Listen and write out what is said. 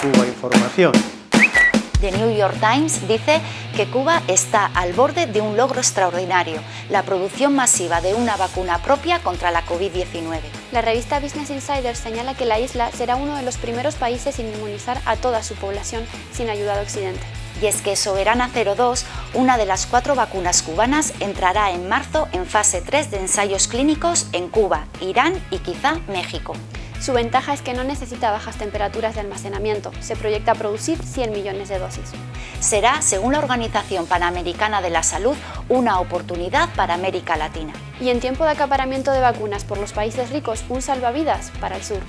Cuba Información. The New York Times dice que Cuba está al borde de un logro extraordinario, la producción masiva de una vacuna propia contra la COVID-19. La revista Business Insider señala que la isla será uno de los primeros países en inmunizar a toda su población sin ayuda de Occidente. Y es que Soberana 02, una de las cuatro vacunas cubanas, entrará en marzo en fase 3 de ensayos clínicos en Cuba, Irán y quizá México. Su ventaja es que no necesita bajas temperaturas de almacenamiento, se proyecta producir 100 millones de dosis. Será, según la Organización Panamericana de la Salud, una oportunidad para América Latina. Y en tiempo de acaparamiento de vacunas por los países ricos, un salvavidas para el sur.